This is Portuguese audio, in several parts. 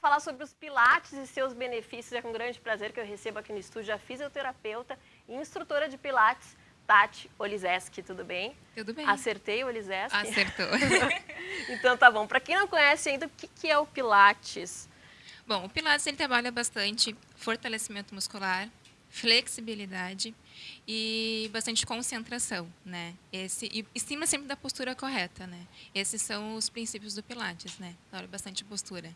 falar sobre os pilates e seus benefícios. É com grande prazer que eu recebo aqui no estúdio a fisioterapeuta e instrutora de pilates, Tati Olizeski, tudo bem? Tudo bem. Acertei Olizeski? Acertou. então tá bom. Para quem não conhece ainda, o que, que é o pilates? Bom, o pilates ele trabalha bastante fortalecimento muscular, flexibilidade e bastante concentração, né? Esse e estima sempre da postura correta, né? Esses são os princípios do Pilates, né? Trabalha bastante postura.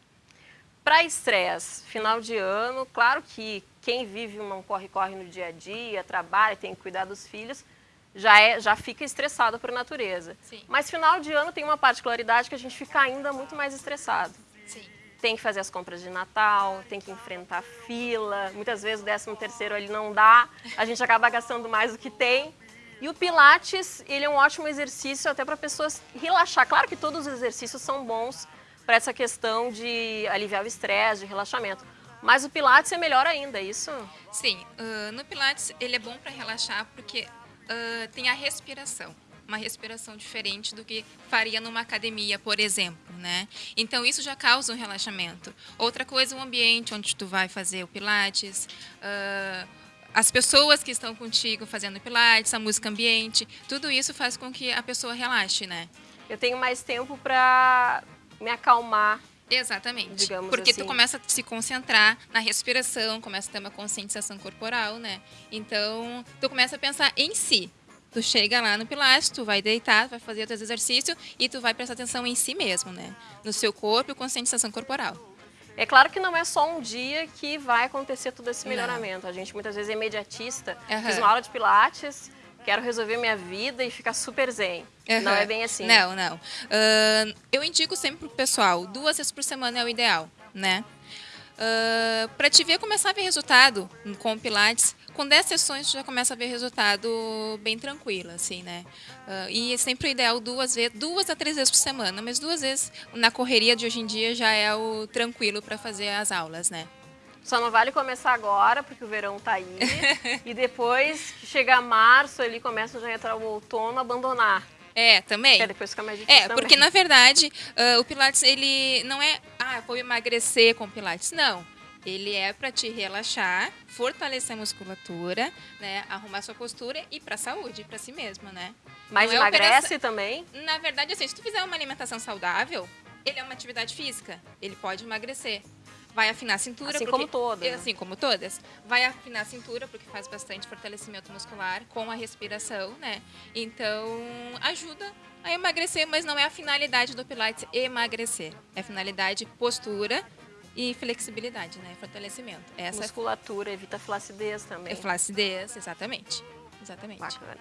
Para estresse, final de ano, claro que quem vive um corre-corre no dia a dia, trabalha, tem que cuidar dos filhos, já, é, já fica estressado por natureza. Sim. Mas final de ano tem uma particularidade que a gente fica ainda muito mais estressado. Sim. Tem que fazer as compras de Natal, tem que enfrentar fila, muitas vezes o 13 terceiro ali não dá, a gente acaba gastando mais do que tem. E o Pilates, ele é um ótimo exercício até para pessoas relaxar. Claro que todos os exercícios são bons, para essa questão de aliviar o estresse, de relaxamento. Mas o Pilates é melhor ainda, é isso? Sim, uh, no Pilates ele é bom para relaxar porque uh, tem a respiração uma respiração diferente do que faria numa academia, por exemplo, né? Então isso já causa um relaxamento. Outra coisa, o ambiente onde tu vai fazer o pilates, uh, as pessoas que estão contigo fazendo pilates, a música ambiente, tudo isso faz com que a pessoa relaxe, né? Eu tenho mais tempo para me acalmar. Exatamente. Digamos Porque assim. tu começa a se concentrar na respiração, começa a ter uma conscientização corporal, né? Então, tu começa a pensar em si. Tu chega lá no Pilates, tu vai deitar, vai fazer teus exercícios e tu vai prestar atenção em si mesmo, né? No seu corpo e conscientização corporal. É claro que não é só um dia que vai acontecer todo esse melhoramento. A gente muitas vezes é imediatista. Uhum. Fiz uma aula de Pilates, quero resolver minha vida e ficar super zen. Uhum. Não é bem assim. Não, não. Uh, eu indico sempre pro pessoal, duas vezes por semana é o ideal, né? Uh, para te ver começar a ver resultado com o Pilates, com 10 sessões tu já começa a ver resultado bem tranquilo, assim, né? Uh, e é sempre o ideal duas vezes, duas a três vezes por semana, mas duas vezes na correria de hoje em dia já é o tranquilo para fazer as aulas, né? Só não vale começar agora, porque o verão tá aí. e depois que chegar março, ali começa já a entrar o outono, abandonar. É, também. É, depois fica mais difícil É, porque também. na verdade uh, o Pilates ele não é, ah, vou emagrecer com Pilates. Não. Ele é para te relaxar, fortalecer a musculatura, né, arrumar sua postura e para saúde, para si mesma, né? Mas Não é emagrece também? Na verdade, assim, se tu fizer uma alimentação saudável, ele é uma atividade física, ele pode emagrecer. Vai afinar a cintura. Assim porque- como todas, né? Assim como todas. Vai afinar a cintura, porque faz bastante fortalecimento muscular com a respiração, né? Então, ajuda a emagrecer, mas não é a finalidade do Pilates emagrecer. É a finalidade postura e flexibilidade, né? Fortalecimento. Essa Musculatura, evita flacidez também. é flacidez, exatamente. Exatamente. Bacana.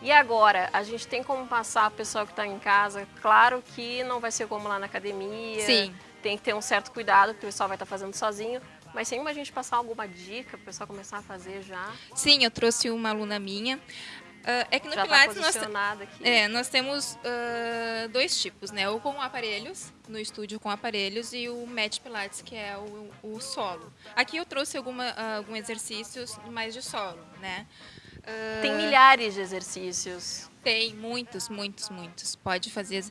E agora, a gente tem como passar o pessoal que está em casa? Claro que não vai ser como lá na academia. Sim. Tem que ter um certo cuidado, porque o pessoal vai estar fazendo sozinho. Mas tem como a gente passar alguma dica para o pessoal começar a fazer já? Sim, eu trouxe uma aluna minha. Ah, é que no já está Pilates nós, posicionada aqui. É, nós temos ah, dois tipos, né? O com aparelhos, no estúdio com aparelhos, e o Match Pilates, que é o, o solo. Aqui eu trouxe alguma, ah, alguns exercícios mais de solo, né? Tem milhares de exercícios. Tem muitos, muitos, muitos. Pode fazer.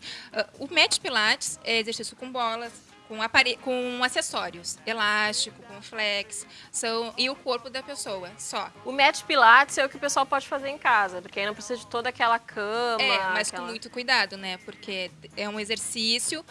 O Match Pilates é exercício com bolas, com, apare... com acessórios, elástico, com flex, são... e o corpo da pessoa, só. O Match Pilates é o que o pessoal pode fazer em casa, porque aí não precisa de toda aquela cama. É, mas aquela... com muito cuidado, né? Porque é um exercício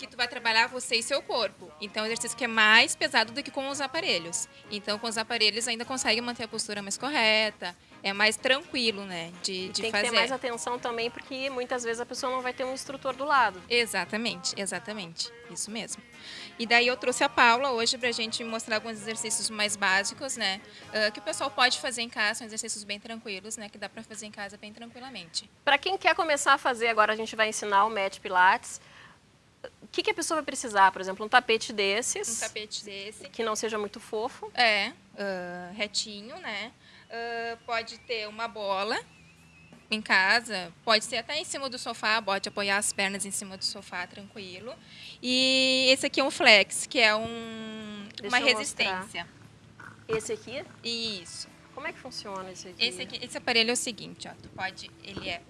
que tu vai trabalhar você e seu corpo. Então, é um exercício que é mais pesado do que com os aparelhos. Então, com os aparelhos ainda consegue manter a postura mais correta, é mais tranquilo, né, de, de Tem fazer. que ter mais atenção também, porque muitas vezes a pessoa não vai ter um instrutor do lado. Exatamente, exatamente. Isso mesmo. E daí eu trouxe a Paula hoje pra gente mostrar alguns exercícios mais básicos, né? que o pessoal pode fazer em casa, são exercícios bem tranquilos, né? Que dá pra fazer em casa bem tranquilamente. Para quem quer começar a fazer, agora a gente vai ensinar o Match Pilates. O que, que a pessoa vai precisar? Por exemplo, um tapete desses, Um tapete desse. que não seja muito fofo. É, ah, retinho, né? Ah, pode ter uma bola em casa, pode ser até em cima do sofá, pode apoiar as pernas em cima do sofá, tranquilo. E esse aqui é um flex, que é um, uma resistência. Esse aqui, Isso. como é que funciona esse aqui? Esse, aqui, esse aparelho é o seguinte, ó, tu pode, ele é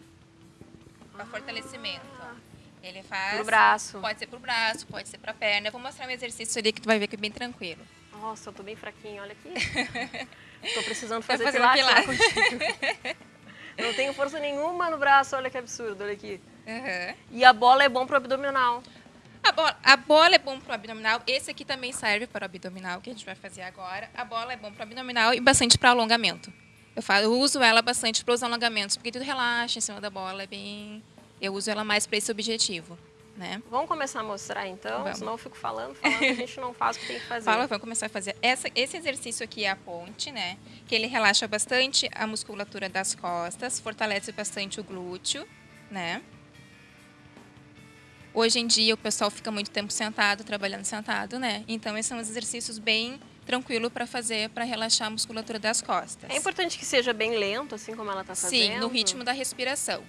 para fortalecimento, ó. Ele faz. Pro braço. Pode ser pro braço, pode ser pra perna. Eu vou mostrar um exercício ali que tu vai ver que é bem tranquilo. Nossa, eu tô bem fraquinho, olha aqui. tô precisando fazer fazer pilates, pilates. não tenho força nenhuma no braço, olha que absurdo, olha aqui. Aham. E a bola é bom pro abdominal. A bola, a bola é bom pro abdominal. Esse aqui também serve para o abdominal, que a gente vai fazer agora. A bola é bom pro abdominal e bastante para alongamento. Eu, falo, eu uso ela bastante para os alongamentos, porque tu relaxa em cima da bola, é bem. Eu uso ela mais para esse objetivo, né? Vamos começar a mostrar então, Vamos. senão eu fico falando, falando, a gente não faz o que tem que fazer. Fala, vamos começar a fazer. Essa, esse exercício aqui é a ponte, né? Que ele relaxa bastante a musculatura das costas, fortalece bastante o glúteo, né? Hoje em dia o pessoal fica muito tempo sentado, trabalhando sentado, né? Então esses são os exercícios bem tranquilo para fazer para relaxar a musculatura das costas. É importante que seja bem lento, assim como ela tá fazendo. Sim, no ritmo da respiração.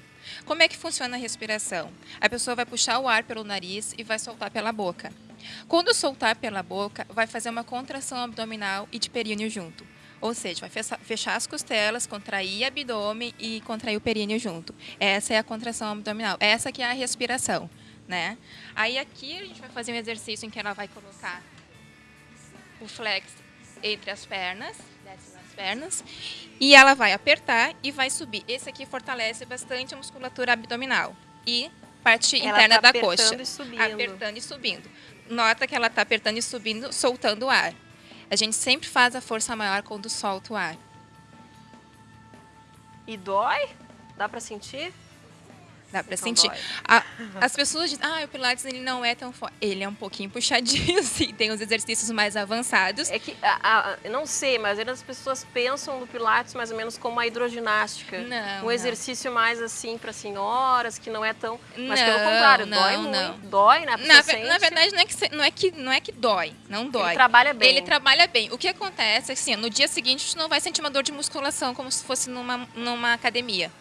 Como é que funciona a respiração? A pessoa vai puxar o ar pelo nariz e vai soltar pela boca. Quando soltar pela boca, vai fazer uma contração abdominal e de períneo junto. Ou seja, vai fecha- fechar as costelas, contrair abdômen e contrair o períneo junto. Essa é a contração abdominal. Essa que é a respiração, né? Aí aqui a gente vai fazer um exercício em que ela vai colocar o flex entre as pernas, desce nas pernas, e ela vai apertar e vai subir. Esse aqui fortalece bastante a musculatura abdominal e parte Ela interna tá da apertando coxa. e subindo. Apertando e subindo. Nota que ela está apertando e subindo, soltando o ar. A gente sempre faz a força maior quando solta o ar. E dói? Dá pra sentir? Dá Então sentir. A- as pessoas dizem, ah, o Pilates ele não é tão forte. Ele é um pouquinho puxadinho, sim. Tem os exercícios mais avançados. É que, a, a- não sei, mas as pessoas pensam no Pilates mais ou menos como a hidroginástica. Não, um não. exercício mais assim para senhoras, que não é tão. Mas Não, pelo contrário, não, dói não. muito. Dói, né? Na, sente. na verdade, não é, que, não, é que, não é que dói. Não dói. Ele trabalha bem. Ele trabalha bem. O que acontece é que assim, no dia seguinte, tu não vai sentir uma dor de musculação como se fosse numa, numa academia.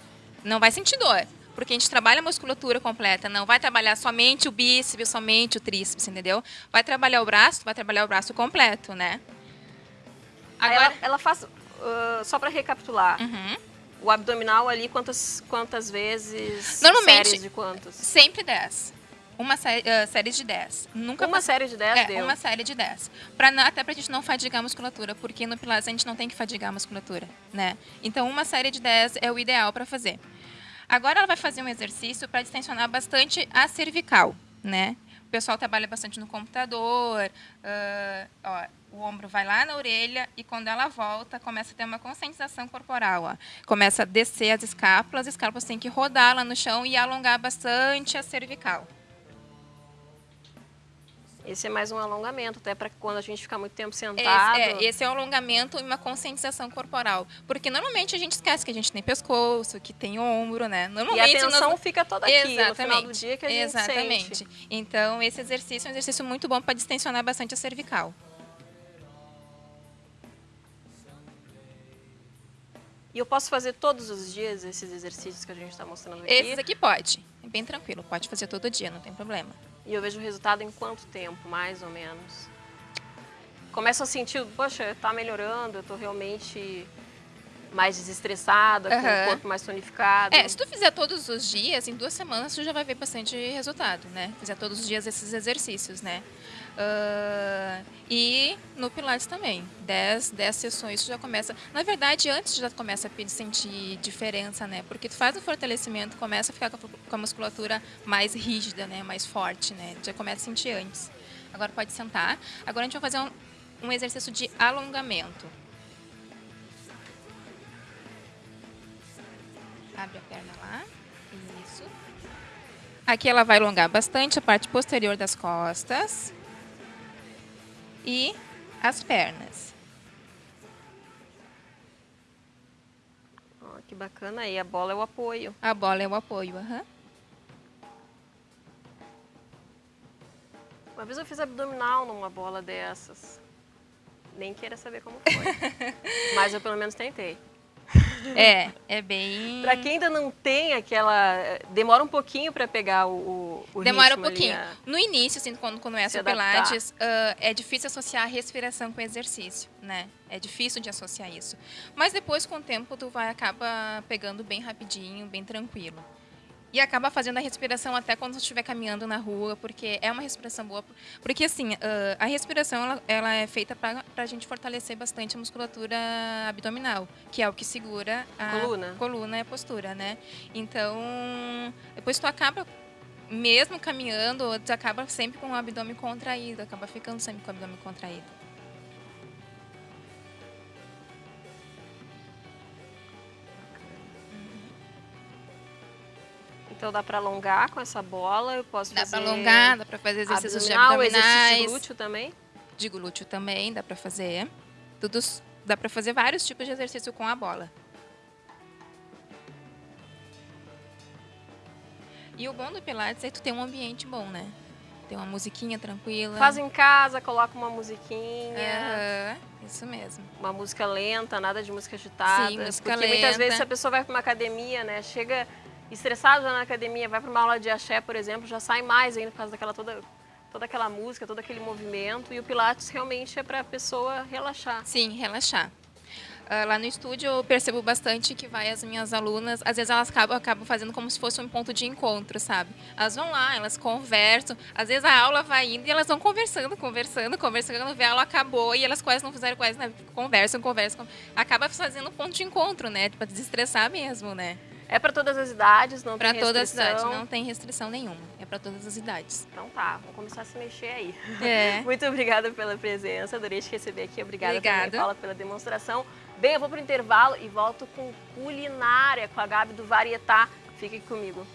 Não vai sentir dor. Porque a gente trabalha a musculatura completa. Não vai trabalhar somente o bíceps, somente o tríceps, entendeu? Vai trabalhar o braço, vai trabalhar o braço completo, né? Agora. ela, ela faz. ah, só para recapitular, Uhum. o abdominal ali, quantas, quantas vezes? Normalmente- Séries de quantos? Sempre 10. Uma sé ah, série de 10. Nunca Uma série de 10 É, deu. uma série de 10. Pra, não- até pra gente não fadigar a musculatura, porque no Pilates a gente não tem que fadigar a musculatura, né? Então, uma série de 10 é o ideal para fazer. Agora ela vai fazer um exercício para distensionar bastante a cervical, né? O pessoal trabalha bastante no computador, ah, ó, o ombro vai lá na orelha e quando ela volta, começa a ter uma conscientização corporal, ó. Começa a descer as escápulas, as escápulas têm que rodar lá no chão e alongar bastante a cervical. Esse é mais um alongamento, até para quando a gente ficar muito tempo Esse, sentado. é, esse é um alongamento e uma conscientização corporal. Porque normalmente a gente esquece que a gente tem pescoço, que tem ombro, né? E a Normalmente tensão nós- fica toda aqui no final do Exatamente. dia que a gente Exatamente. sente. Então, esse exercício é um exercício muito bom para distensionar bastante a cervical. E eu posso fazer todos os dias esses exercícios que a gente está mostrando aqui. Esses aqui pode. É bem tranquilo, pode fazer todo dia, não tem problema. E eu vejo o resultado em quanto tempo, mais ou menos? Começo a sentir, poxa, tá melhorando, eu tô realmente mais desestressada, com Aham. o corpo mais tonificado. É, se tu fizer todos os dias, em duas semanas tu já vai ver bastante resultado, né? Fizer todos os dias esses exercícios, né? Ah, e no Pilates também. 10, 10 sessões tu já começa. Na verdade, antes já começa a sentir diferença, né? Porque tu faz o fortalecimento, começa a ficar com a- musculatura mais rígida, né? Mais forte, né? Já começa a sentir antes. Agora pode sentar. Agora a gente vai fazer um, um exercício de alongamento. Abre a perna lá. Isso. Aqui ela vai alongar bastante a parte posterior das costas. E as pernas. Ó, que bacana aí, a bola é o apoio. A bola é o apoio. aham. Uma vez eu fiz abdominal numa bola dessas. Nem queira saber como foi. Mas eu pelo menos tentei. É, é bem. Pra quem ainda não tem aquela. Demora um pouquinho pra pegar o, o, Demora um pouquinho. a- No início, assim, quando começa Se o. Pilates, ah, é difícil associar a respiração com exercício, né? É difícil de associar isso. Mas depois, com o tempo, tu vai acaba pegando bem rapidinho, bem tranquilo. E acaba fazendo a respiração até quando você estiver caminhando na rua, porque é uma respiração boa. Porque, assim, a respiração ela, ela é feita para a gente fortalecer bastante a musculatura abdominal, que é o que segura a coluna, coluna e a postura, né? Então, depois tu acaba mesmo caminhando, tu acaba sempre com o abdômen contraído, acaba ficando sempre com o abdômen contraído. Então dá para alongar com essa bola, eu posso dá fazer... Dá para alongar, dá para fazer exercícios abdominal, de abdominais. Exercício de glúteo também? De glúteo também dá para fazer. Tudo, dá para fazer vários tipos de exercício com a bola. E o bom do Pilates é que tu tem um ambiente bom, né? Tem uma musiquinha tranquila. Faz em casa, coloca uma musiquinha. Uhum, isso mesmo. Uma música lenta, nada de música agitada. Sim, música porque lenta. muitas vezes a pessoa vai para uma academia, né, chega estressado na academia, vai para uma aula de axé, por exemplo, já sai mais ainda por causa daquela toda toda aquela música, todo aquele movimento. E o Pilates realmente é para a pessoa relaxar. Sim, relaxar. Uh, lá no estúdio eu percebo bastante que vai as minhas alunas, às vezes elas acabam, acabam fazendo como se fosse um ponto de encontro, sabe? Elas vão lá, elas conversam, às vezes a aula vai indo e elas vão conversando, conversando, conversando, vê a aula acabou e elas quase não fizeram quase nada, conversam, conversam, acaba fazendo um ponto de encontro, né? Para desestressar mesmo, né? É para todas as idades, não pra tem restrição? Para todas as idades, não tem restrição nenhuma. É para todas as idades. Então tá, vamos começar a se mexer aí. É. Muito obrigada pela presença, adorei te receber aqui. Obrigada, Obrigada. também, Paula, pela demonstração. Bem, eu vou para o intervalo e volto com culinária, com a Gabi do Varietá. Fique comigo.